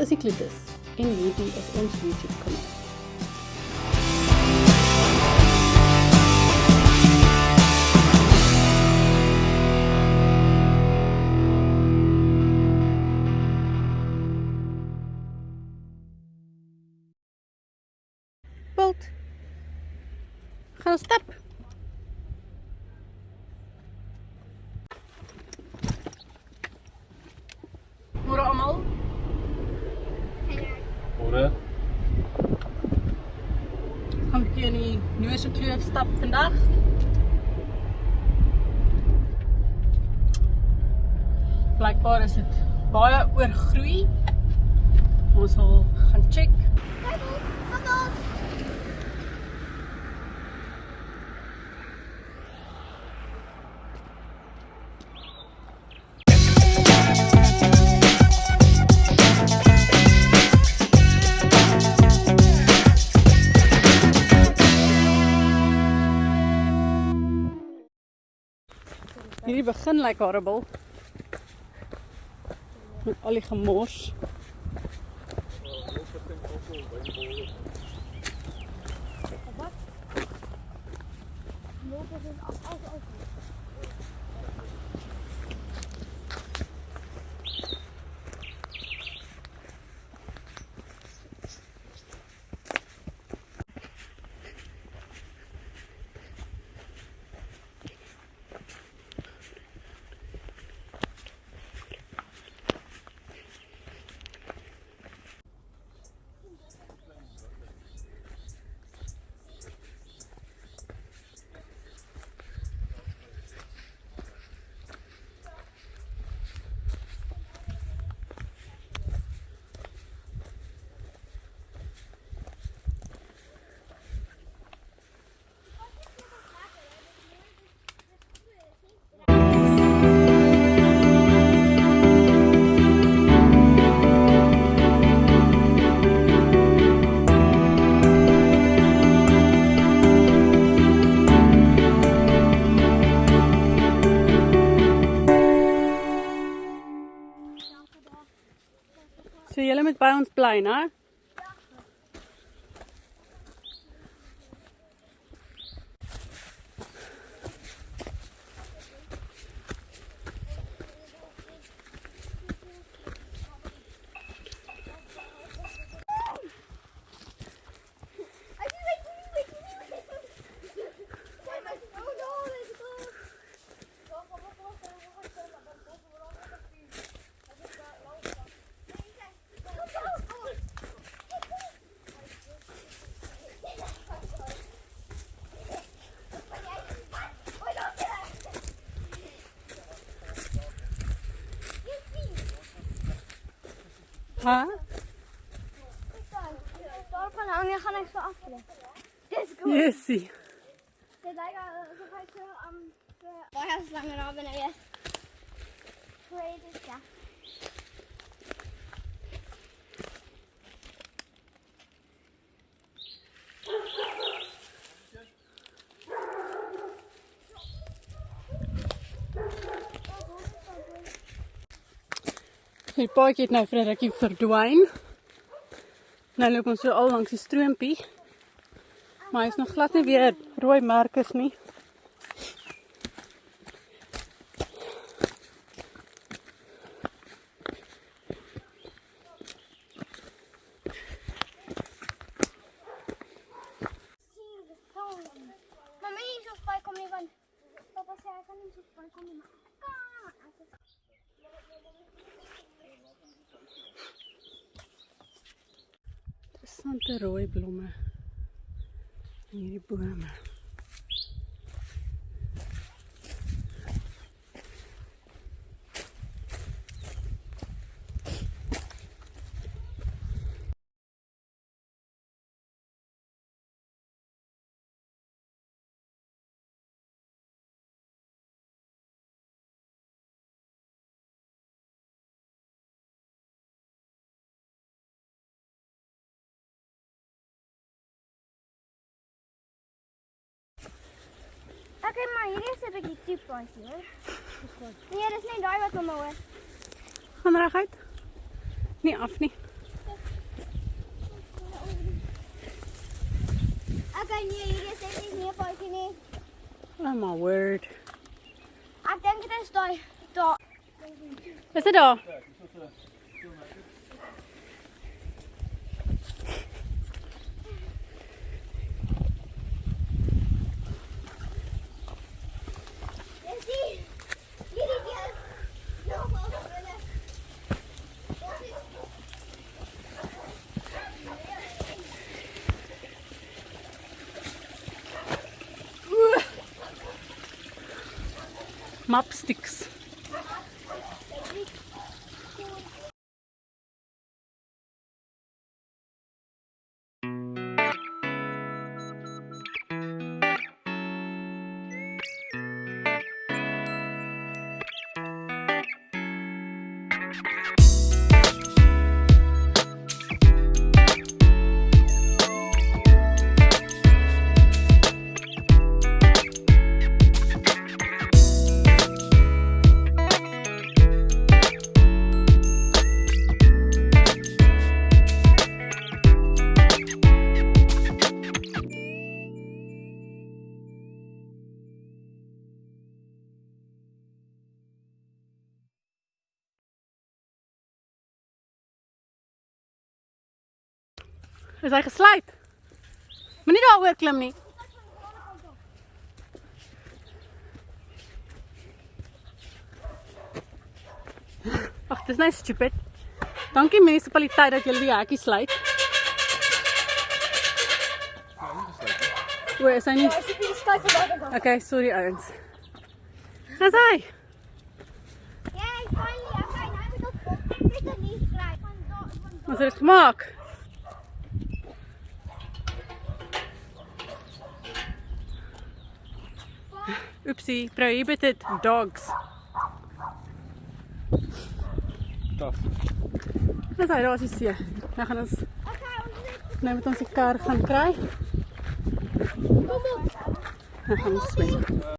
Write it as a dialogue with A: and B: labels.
A: is die Klitus en hierdie is ons YouTube kanaal. Bult. Gaan ons stap. Môre almal.
B: Môre.
A: Gaan 'n bietjie in die Noose Kloof stap vandag. Blykbaar is dit baie oorgroei. Ons sal gaan check. Hierdie begin lyk horrible. Met al gemors. So julle Hæ? Jeg kan ikke få
C: opp det. Det er godt. Det er deg, så kan
A: jeg
C: kjøre om... Hva er så langt av enn jeg er? Hva er det ikke?
A: Die paadjie het nou vir 'n rukkie verdwyn. Nou loop ons so al langs die stroompie. Maar hy's nog glad nie weer rooi merkers nie.
C: Is zo spijt kom niet van. Papa zei hij kan niet zo spijt kom niet.
A: Interessante rooi blomme in hierdie
C: Okay, maar hierdie is 'n bietjie toe plantjie hoor. Nee, dis net daai wat hom hoor.
A: Gaan reg uit. Nie af nie.
C: Okay, nee, hierdie is net nie 'n plantjie nie.
A: Oh my word.
C: Ek dink dit is daai daar.
A: Is dit daar?
C: mop
A: sticks. Is hy gesluit? Moenie daaroor klim nie. Ag, dis net stupid. Dankie munisipaliteit dat julle die hekkie sluit. O, is hy nie?
C: Gaan.
A: Okay, sorry ouens. Dis hy.
C: Ja, ek nou moet ek dit nie.
A: Ons het dit gemaak. Oepsie, prohibited dogs.
B: Tof.
A: Dis hy, daar is die see. Nou gaan ons
C: Okay, ons is
A: nou met ons die kar gaan kry.
C: kom op.
A: Dan gaan ons swem.